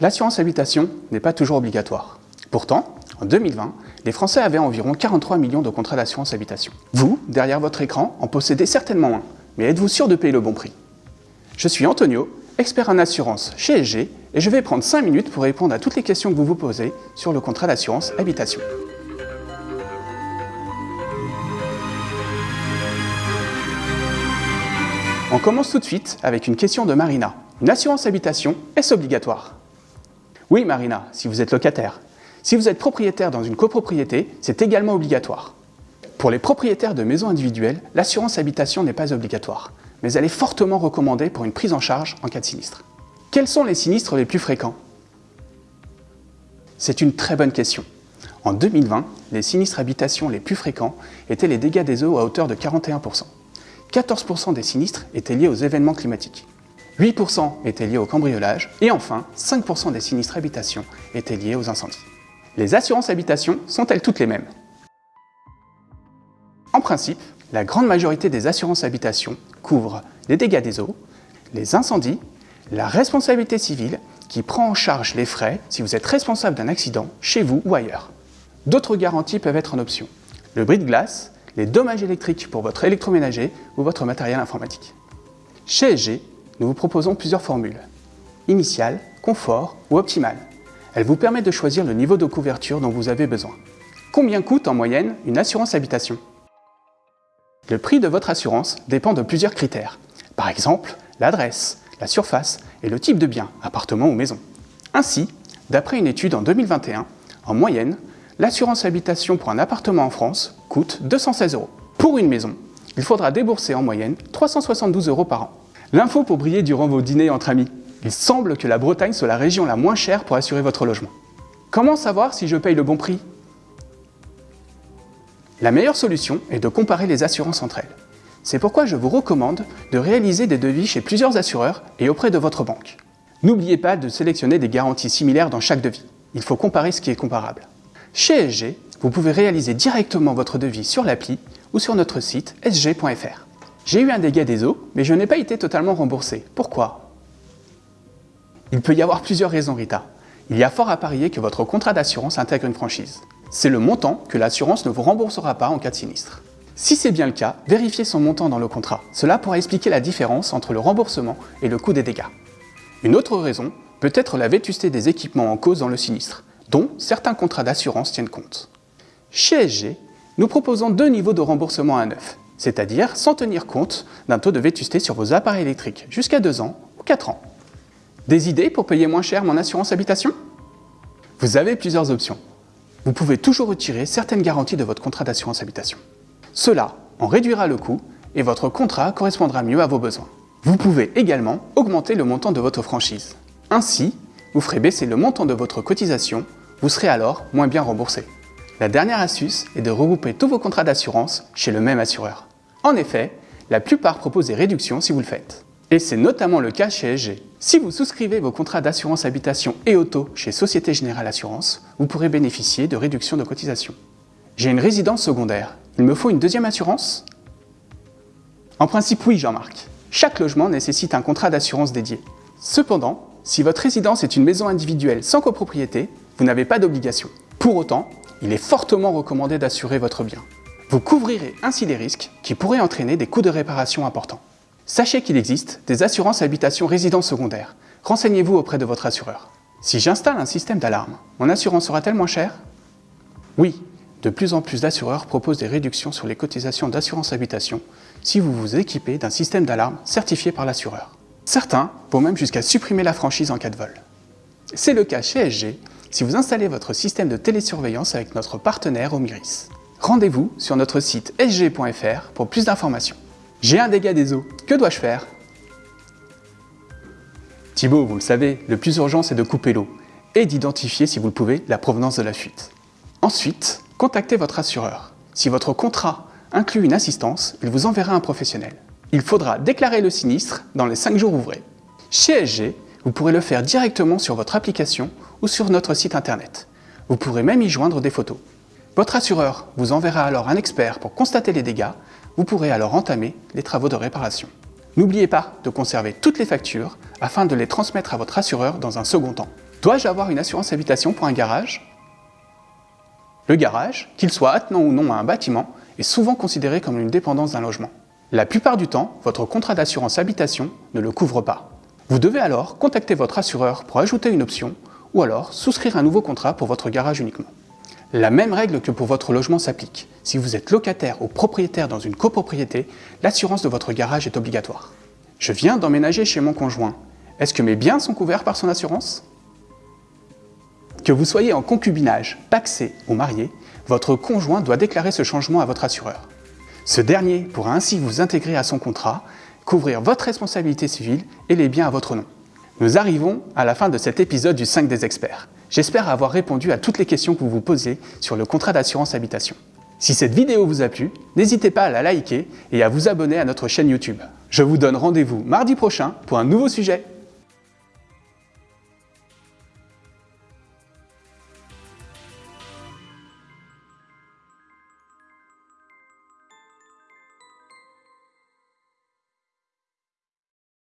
L'assurance habitation n'est pas toujours obligatoire. Pourtant, en 2020, les Français avaient environ 43 millions de contrats d'assurance habitation. Vous, derrière votre écran, en possédez certainement un, mais êtes-vous sûr de payer le bon prix? Je suis Antonio, expert en assurance chez SG, et je vais prendre 5 minutes pour répondre à toutes les questions que vous vous posez sur le contrat d'assurance habitation. On commence tout de suite avec une question de Marina. Une assurance habitation, est-ce obligatoire? Oui Marina, si vous êtes locataire. Si vous êtes propriétaire dans une copropriété, c'est également obligatoire. Pour les propriétaires de maisons individuelles, l'assurance habitation n'est pas obligatoire, mais elle est fortement recommandée pour une prise en charge en cas de sinistre. Quels sont les sinistres les plus fréquents? C'est une très bonne question. En 2020, les sinistres habitation les plus fréquents étaient les dégâts des eaux à hauteur de 41%. 14% des sinistres étaient liés aux événements climatiques. 8% étaient liés au cambriolage et enfin 5% des sinistres habitation étaient liés aux incendies. Les assurances habitation sont-elles toutes les mêmes? En principe, la grande majorité des assurances habitation couvrent les dégâts des eaux, les incendies, la responsabilité civile qui prend en charge les frais si vous êtes responsable d'un accident chez vous ou ailleurs. D'autres garanties peuvent être en option. Le bris de glace, les dommages électriques pour votre électroménager ou votre matériel informatique. Chez SG, nous vous proposons plusieurs formules. Initiale, confort ou optimale. Elle vous permet de choisir le niveau de couverture dont vous avez besoin. Combien coûte en moyenne une assurance habitation? Le prix de votre assurance dépend de plusieurs critères. Par exemple, l'adresse, la surface et le type de bien, appartement ou maison. Ainsi, d'après une étude en 2021, en moyenne, l'assurance habitation pour un appartement en France coûte 216 euros. Pour une maison, il faudra débourser en moyenne 372 euros par an. L'info pour briller durant vos dîners entre amis. Il semble que la Bretagne soit la région la moins chère pour assurer votre logement. Comment savoir si je paye le bon prix? La meilleure solution est de comparer les assurances entre elles. C'est pourquoi je vous recommande de réaliser des devis chez plusieurs assureurs et auprès de votre banque. N'oubliez pas de sélectionner des garanties similaires dans chaque devis. Il faut comparer ce qui est comparable. Chez SG, vous pouvez réaliser directement votre devis sur l'appli ou sur notre site sg.fr. J'ai eu un dégât des eaux, mais je n'ai pas été totalement remboursé. Pourquoi? Il peut y avoir plusieurs raisons, Rita. Il y a fort à parier que votre contrat d'assurance intègre une franchise. C'est le montant que l'assurance ne vous remboursera pas en cas de sinistre. Si c'est bien le cas, vérifiez son montant dans le contrat. Cela pourra expliquer la différence entre le remboursement et le coût des dégâts. Une autre raison peut être la vétusté des équipements en cause dans le sinistre dont certains contrats d'assurance tiennent compte. Chez SG, nous proposons deux niveaux de remboursement à neuf, c'est-à-dire sans tenir compte d'un taux de vétusté sur vos appareils électriques jusqu'à 2 ans ou 4 ans. Des idées pour payer moins cher mon assurance habitation? Vous avez plusieurs options. Vous pouvez toujours retirer certaines garanties de votre contrat d'assurance habitation. Cela en réduira le coût et votre contrat correspondra mieux à vos besoins. Vous pouvez également augmenter le montant de votre franchise. Ainsi, vous ferez baisser le montant de votre cotisation vous serez alors moins bien remboursé. La dernière astuce est de regrouper tous vos contrats d'assurance chez le même assureur. En effet, la plupart proposent des réductions si vous le faites. Et c'est notamment le cas chez SG. Si vous souscrivez vos contrats d'assurance habitation et auto chez Société Générale Assurance, vous pourrez bénéficier de réductions de cotisation. J'ai une résidence secondaire. Il me faut une deuxième assurance? En principe, oui, Jean-Marc. Chaque logement nécessite un contrat d'assurance dédié. Cependant, si votre résidence est une maison individuelle sans copropriété, vous n'avez pas d'obligation. Pour autant, il est fortement recommandé d'assurer votre bien. Vous couvrirez ainsi des risques qui pourraient entraîner des coûts de réparation importants. Sachez qu'il existe des assurances habitation résidence secondaire. Renseignez-vous auprès de votre assureur. Si j'installe un système d'alarme, mon assurance sera-t-elle moins chère? Oui, de plus en plus d'assureurs proposent des réductions sur les cotisations d'assurance habitation si vous vous équipez d'un système d'alarme certifié par l'assureur. Certains vont même jusqu'à supprimer la franchise en cas de vol. C'est le cas chez SG si vous installez votre système de télésurveillance avec notre partenaire Omiris. Rendez-vous sur notre site sg.fr pour plus d'informations. J'ai un dégât des eaux, que dois-je faire? Thibaut, vous le savez, le plus urgent c'est de couper l'eau et d'identifier, si vous le pouvez, la provenance de la fuite. Ensuite, contactez votre assureur. Si votre contrat inclut une assistance, il vous enverra un professionnel. Il faudra déclarer le sinistre dans les 5 jours ouvrés. Chez SG, vous pourrez le faire directement sur votre application ou sur notre site internet. Vous pourrez même y joindre des photos. Votre assureur vous enverra alors un expert pour constater les dégâts. Vous pourrez alors entamer les travaux de réparation. N'oubliez pas de conserver toutes les factures afin de les transmettre à votre assureur dans un second temps. Dois-je avoir une assurance habitation pour un garage? Le garage, qu'il soit attenant ou non à un bâtiment, est souvent considéré comme une dépendance d'un logement. La plupart du temps, votre contrat d'assurance habitation ne le couvre pas. Vous devez alors contacter votre assureur pour ajouter une option ou alors souscrire un nouveau contrat pour votre garage uniquement. La même règle que pour votre logement s'applique. Si vous êtes locataire ou propriétaire dans une copropriété, l'assurance de votre garage est obligatoire. Je viens d'emménager chez mon conjoint. Est-ce que mes biens sont couverts par son assurance? Que vous soyez en concubinage, paxé ou marié, votre conjoint doit déclarer ce changement à votre assureur. Ce dernier pourra ainsi vous intégrer à son contrat, couvrir votre responsabilité civile et les biens à votre nom. Nous arrivons à la fin de cet épisode du 5 des experts. J'espère avoir répondu à toutes les questions que vous vous posez sur le contrat d'assurance habitation. Si cette vidéo vous a plu, n'hésitez pas à la liker et à vous abonner à notre chaîne YouTube. Je vous donne rendez-vous mardi prochain pour un nouveau sujet.